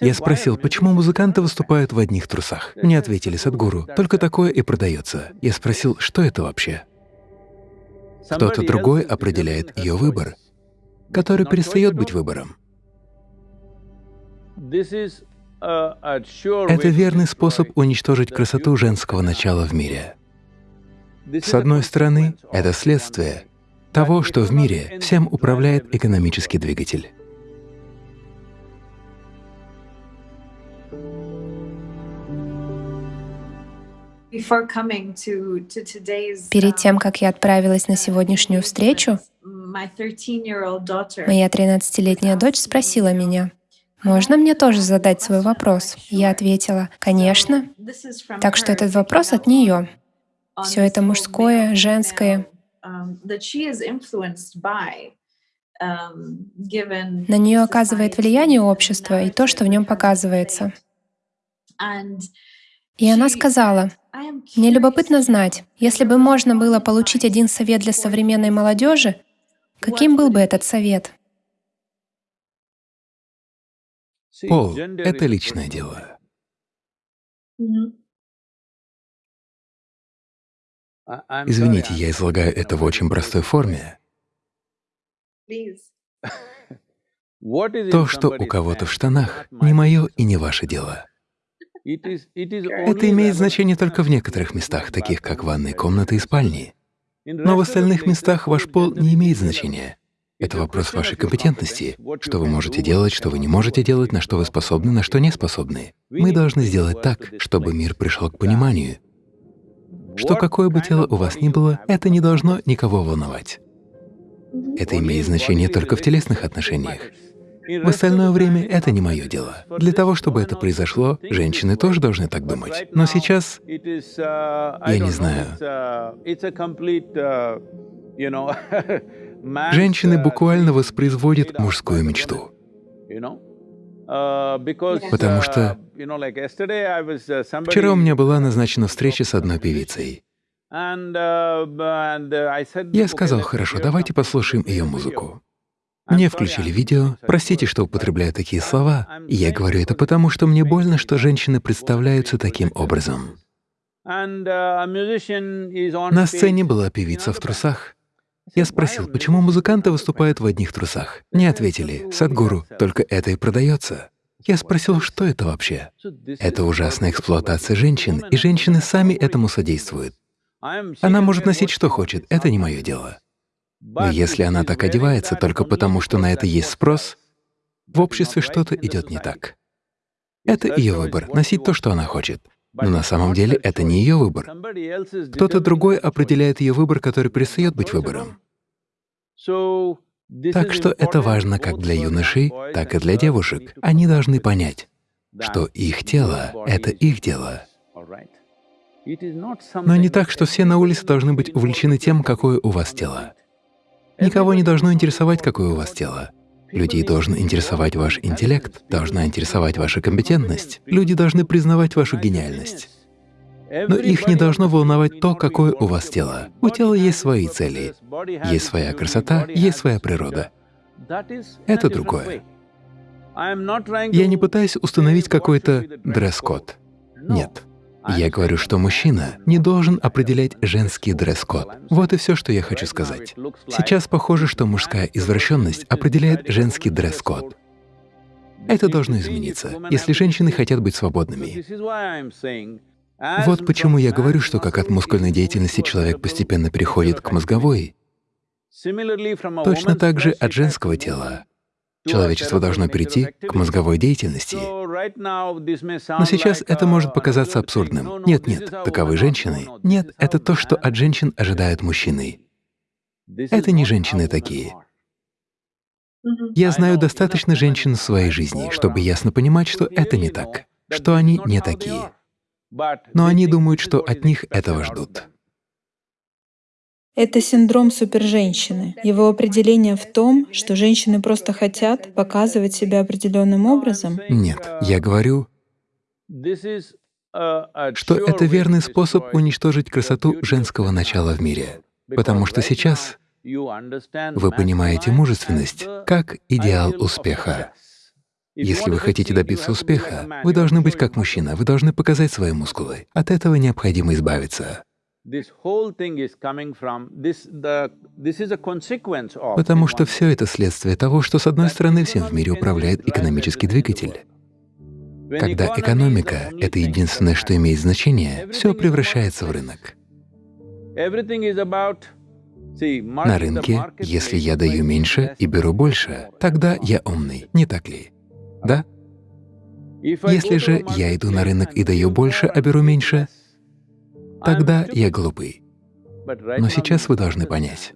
Я спросил, почему музыканты выступают в одних трусах. Мне ответили, Садгуру, только такое и продается. Я спросил, что это вообще? Кто-то другой определяет ее выбор, который перестает быть выбором. Это верный способ уничтожить красоту женского начала в мире. С одной стороны, это следствие того, что в мире всем управляет экономический двигатель. Перед тем, как я отправилась на сегодняшнюю встречу, моя 13-летняя дочь спросила меня, «Можно мне тоже задать свой вопрос?» Я ответила, «Конечно». Так что этот вопрос от нее. Все это мужское, женское. Um, um, на нее оказывает влияние общество и то, что в нем показывается. И она сказала, «Мне любопытно знать, если бы можно было получить один совет для современной молодежи, каким был бы этот совет?» Пол — это личное дело. Извините, я излагаю это в очень простой форме. То, что у кого-то в штанах, не мое и не ваше дело. Это имеет значение только в некоторых местах, таких как ванные комнаты и спальни. Но в остальных местах ваш пол не имеет значения. Это вопрос вашей компетентности, что вы можете делать, что вы не можете делать, на что вы способны, на что не способны. Мы должны сделать так, чтобы мир пришел к пониманию, что какое бы тело у вас ни было, это не должно никого волновать. Это имеет значение только в телесных отношениях. В остальное время это не мое дело. Для того, чтобы это произошло, женщины тоже должны так думать. Но сейчас, я не знаю, женщины буквально воспроизводят мужскую мечту. Потому что вчера у меня была назначена встреча с одной певицей. Я сказал, хорошо, давайте послушаем ее музыку. Мне включили видео, простите, что употребляю такие слова, я говорю это потому, что мне больно, что женщины представляются таким образом. На сцене была певица в трусах. Я спросил, почему музыканты выступают в одних трусах. Мне ответили, Садгуру, только это и продается. Я спросил, что это вообще? Это ужасная эксплуатация женщин, и женщины сами этому содействуют. Она может носить что хочет, это не мое дело. Но если она так одевается только потому, что на это есть спрос, в обществе что-то идет не так. Это ее выбор — носить то, что она хочет. Но на самом деле это не ее выбор. Кто-то другой определяет ее выбор, который перестает быть выбором. Так что это важно как для юношей, так и для девушек. Они должны понять, что их тело — это их дело. Но не так, что все на улице должны быть увлечены тем, какое у вас тело. Никого не должно интересовать, какое у вас тело. Людей должен интересовать ваш интеллект, должна интересовать ваша компетентность. Люди должны признавать вашу гениальность. Но их не должно волновать то, какое у вас тело. У тела есть свои цели, есть своя красота, есть своя природа. Это другое. Я не пытаюсь установить какой-то дресс-код. Нет. Я говорю, что мужчина не должен определять женский дресс-код. Вот и все, что я хочу сказать. Сейчас похоже, что мужская извращенность определяет женский дресс-код. Это должно измениться, если женщины хотят быть свободными. Вот почему я говорю, что как от мускульной деятельности человек постепенно переходит к мозговой, точно так же от женского тела Человечество должно перейти к мозговой деятельности. Но сейчас это может показаться абсурдным. Нет, нет, таковы женщины. Нет, это то, что от женщин ожидают мужчины. Это не женщины такие. Я знаю достаточно женщин в своей жизни, чтобы ясно понимать, что это не так, что они не такие. Но они думают, что от них этого ждут. Это синдром суперженщины. Его определение в том, что женщины просто хотят показывать себя определенным образом. Нет, я говорю, что это верный способ уничтожить красоту женского начала в мире. Потому что сейчас вы понимаете мужественность как идеал успеха. Если вы хотите добиться успеха, вы должны быть как мужчина, вы должны показать свои мускулы. От этого необходимо избавиться. Потому что все это следствие того, что, с одной стороны, всем в мире управляет экономический двигатель. Когда экономика — это единственное, что имеет значение, все превращается в рынок. На рынке, если я даю меньше и беру больше, тогда я умный, не так ли? Да? Если же я иду на рынок и даю больше, а беру меньше, тогда я глупый. Но сейчас вы должны понять,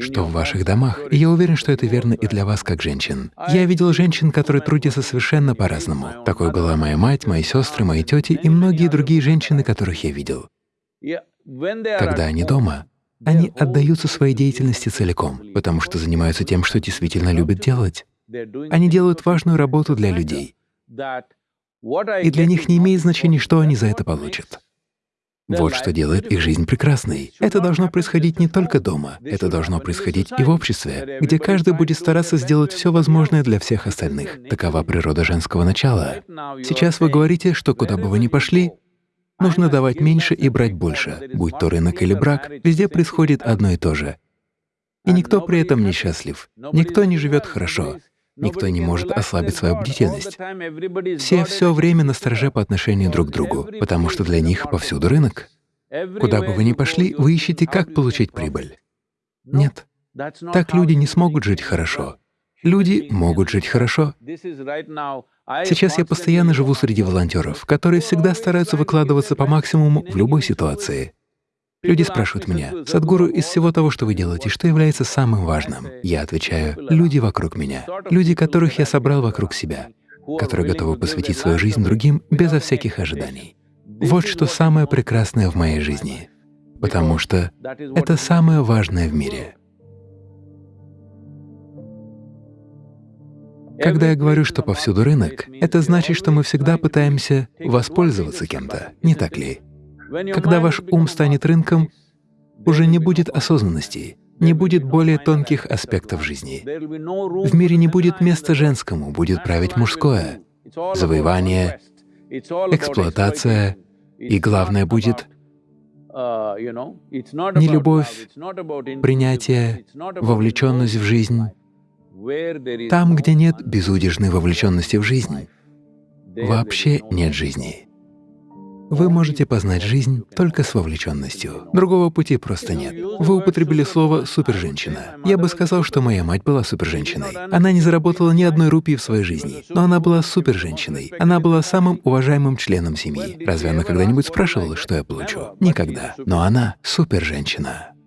что в ваших домах, и я уверен, что это верно и для вас как женщин. Я видел женщин, которые трудятся совершенно по-разному. Такой была моя мать, мои сестры, мои тети и многие другие женщины, которых я видел. Когда они дома, они отдаются своей деятельности целиком, потому что занимаются тем, что действительно любят делать. Они делают важную работу для людей. И для них не имеет значения, что они за это получат. Вот что делает их жизнь прекрасной. Это должно происходить не только дома, это должно происходить и в обществе, где каждый будет стараться сделать все возможное для всех остальных. Такова природа женского начала. Сейчас вы говорите, что куда бы вы ни пошли, нужно давать меньше и брать больше. Будь то рынок или брак, везде происходит одно и то же. И никто при этом не счастлив, никто не живет хорошо, Никто не может ослабить свою бдительность. Все все время на стороже по отношению друг к другу, потому что для них повсюду рынок. Куда бы вы ни пошли, вы ищете, как получить прибыль. Нет, так люди не смогут жить хорошо. Люди могут жить хорошо. Сейчас я постоянно живу среди волонтеров, которые всегда стараются выкладываться по максимуму в любой ситуации. Люди спрашивают меня, «Садгуру, из всего того, что вы делаете, что является самым важным?» Я отвечаю, «Люди вокруг меня, люди, которых я собрал вокруг себя, которые готовы посвятить свою жизнь другим безо всяких ожиданий. Вот что самое прекрасное в моей жизни, потому что это самое важное в мире. Когда я говорю, что повсюду рынок, это значит, что мы всегда пытаемся воспользоваться кем-то, не так ли? Когда ваш ум станет рынком, уже не будет осознанности, не будет более тонких аспектов жизни. В мире не будет места женскому, будет править мужское. Завоевание, эксплуатация, и главное будет не любовь, принятие, вовлеченность в жизнь. Там, где нет безудержной вовлеченности в жизнь, вообще нет жизни. Вы можете познать жизнь только с вовлеченностью. Другого пути просто нет. Вы употребили слово «суперженщина». Я бы сказал, что моя мать была суперженщиной. Она не заработала ни одной рупии в своей жизни, но она была суперженщиной. Она была самым уважаемым членом семьи. Разве она когда-нибудь спрашивала, что я получу? Никогда. Но она суперженщина.